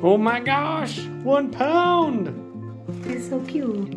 Oh my gosh, one pound. He's so cute.